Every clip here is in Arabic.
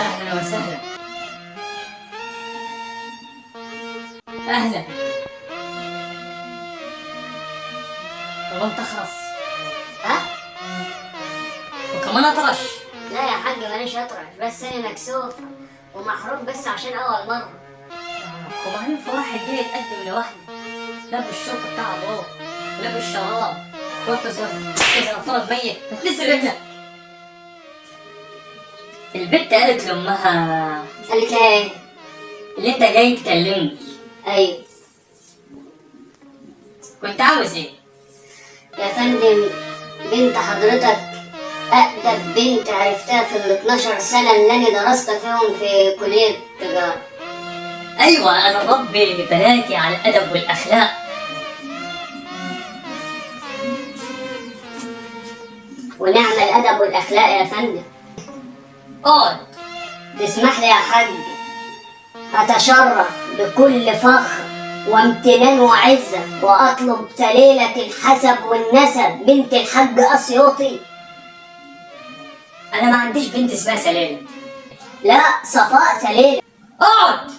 أهلا وسهلا. أهلا. والله انت خلاص. ها؟ وكمان أطرش. لا يا حاج ماليش أطرش بس أنا مكسوف ومحروق بس عشان أول مرة. وبعدين في واحد جاي يتقدم لوحده لابس الشرطة بتاع أبوه ولابس الشراب رحت زرت اذا فرض ميت. هتنزل رجلك البت قالت لأمها قالت لها إيه؟ اللي أنت جاي تكلمني. أيوه. كنت عاوز إيه؟ يا فندم بنت حضرتك أقدم بنت عرفتها في ال 12 سنة اللي أنا درست فيهم في كلية تجارة أيوه أنا ربي بناتي على الأدب والأخلاق. ونعم الأدب والأخلاق يا فندم. اقعد تسمح لي يا حاج؟ أتشرف بكل فخر وامتنان وعزة وأطلب سليلة الحسب والنسب. بنت الحاج أسيوطي. أنا ما عنديش بنت اسمها سلالة لا صفاء سليلة اقعد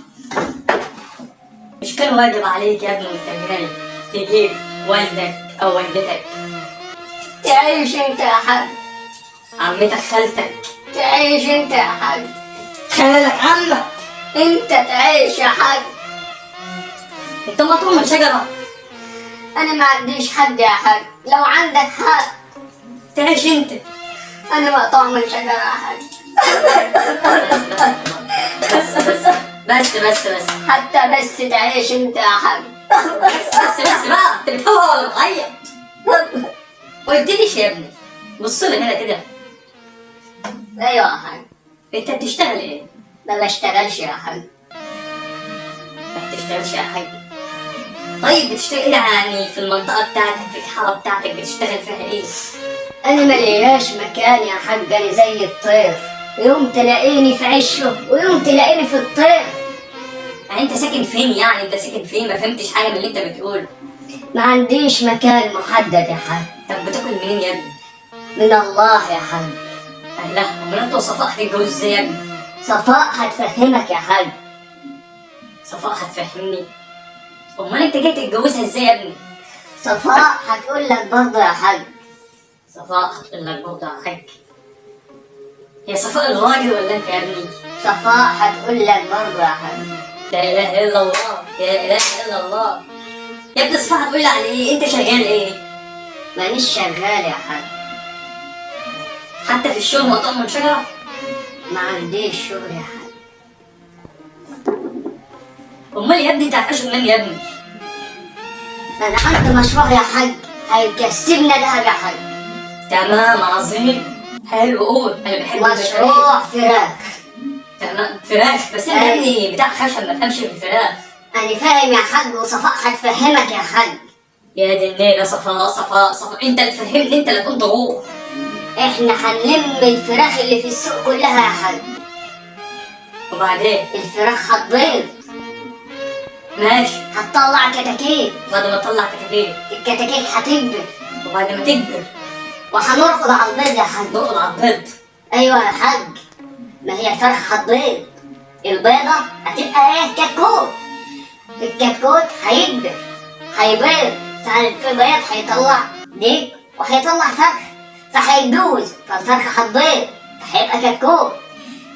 مش كان واجب عليك يا ابني وانت جاي تجيب والدك أو والدتك. تعيش أنت يا حاج. عمتك خالتك. تعيش أنت يا حاج خالك عمك أنت تعيش يا حاج أنت مطلوب من شجرة أنا ما عنديش حد يا حاج لو عندك حق تعيش أنت. أنا مقطوع من شجرة يا حاج بس بس بس بس بس. حتى بس تعيش أنت يا حاج بس بس بس بقى انت بتهوى ولا بتعيط قلت ليش يا ابني؟ بص لي هنا كده. أيوة يا حاج انت بتشتغل إيه؟ ما بشتغلش يا حاج ما بتشتغلش يا حاج طيب بتشتغل إيه يعني؟ في المنطقة بتاعتك في الحارة بتاعتك بتشتغل فيها إيه؟ أنا ملياش مكان يا حاج أنا زي الطير. يوم تلاقيني في عشه ويوم تلاقيني في الطير. يعني أنت ساكن فين يعني؟ أنت ساكن فين؟ ما فهمتش حاجة من اللي أنت بتقوله. ما عنديش مكان محدد يا حاج. طب بتاكل منين يا ابني؟ من الله يا حاج. لا امال انت وصفاء هتتجوز إزاي يا ابني؟ صفاء هتفهمك يا حاج صفاء هتفهمني امال انت جاي تتجوزها إزاي يا ابني؟ صفاء هتقول لك برضه يا حاج صفاء هتقول لك برضه يا حاج يا صفاء الراجل ولا أنت يا ابني؟ صفاء هتقول لك برضه يا حاج لا إله إلا الله لا إله إلا الله يا ابني صفاء هتقول لي على إيه؟ أنت شغال إيه؟ مانيش شغال يا حاج حتى في الشغل مقطوع من شجرة؟ ما عنديش شغل يا حاج أمال يا ابني انت هتعيش منين يا ابني؟ أنا عندي مشروع يا حاج هيكسبنا دهب يا حاج تمام عظيم. حلو قول. أنا بحب مشروع فراخ. تمام. فراخ. بس أنا يا ابني بتاع خشب ما فهمش في الفراخ. أنا فاهم يا حاج وصفاء هتفهمك يا حاج يا دي النيلة صفاء صفاء صفاء. أنت اللي فهمني أنت اللي كنت روح. إحنا هنلم الفراخ اللي في السوق كلها يا حاج. وبعدين؟ الفراخ هتبيض. ماشي. هتطلع كتاكيت. بعد ما تطلع كتاكيت. الكتاكيت هتكبر. وبعد ما تكبر. وهنرقد على البيض يا حاج. نقعد على البيض. أيوه يا حاج. ما هي الفرخ هتبيض. البيضة هتبقى إيه؟ كتكوت الكتكوت هيكبر. هيبيض. فالبيض هيطلع ديك وهيطلع فرخ. فهيتجوز فالفرخ هتبيض فهيبقى كتكوت.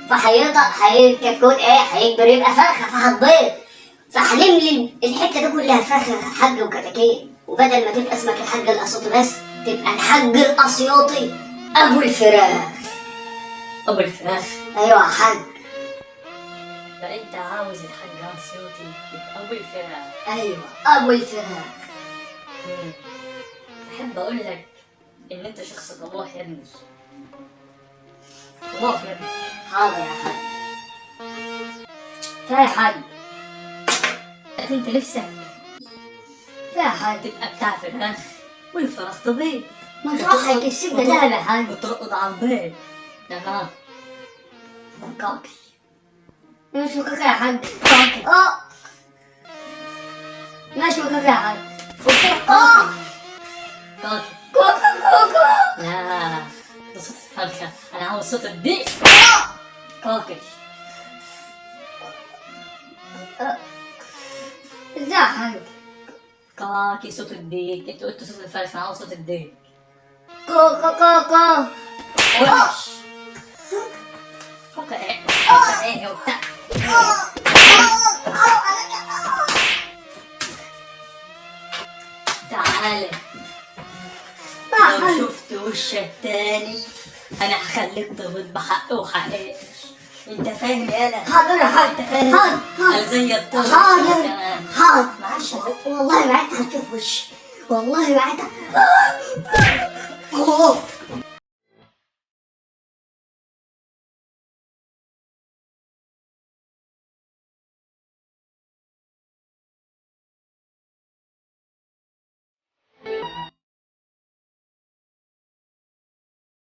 فهيطلع هي الكتكوت إيه؟ هيكبر يبقى فرخة فهتبيض فهنملي الحتة دي كلها فرخة حاج وكتاكيت. وبدل ما تبقى اسمك الحاج الأسيوطي بس تبقى الحاج الأسيوطي أبو الفراخ. أبو الفراخ. أيوه يا حاج. أنت عاوز الحاج عصيوتي يبقى أبو الفراخ. أيوه أبو الفراخ. مم. أحب أقول لك إن أنت شخص طموح يا ابني طموح يا ابني حاضر يا حاج فيا حاج أنت نفسك. فيا حاج تبقى بتاع فراخ والفراخ طبيعي مشروع هيكسبنا دهب يا حاج وترقد على البيض تمام كاكي مش مكاكا يا حاج كاكي آه. ماشي مكاكا يا حاج آه. كاكي كوكا كوكا لا صوت الفرخة أنا الديك انت قلت صوت أنا عاوز صوت الديك كو كو كو كو وش فكر إيه فكر إيه وبتاع تعالى شفت وشك تاني. أنا هخليك تغلط بحق وحقائق أنت فاهم يالا حاضر يا حاج أنت فاهم. حاضر حاضر زي الطفل حاضر حاضر معلش والله انت هتشوف وشي. والله أوه.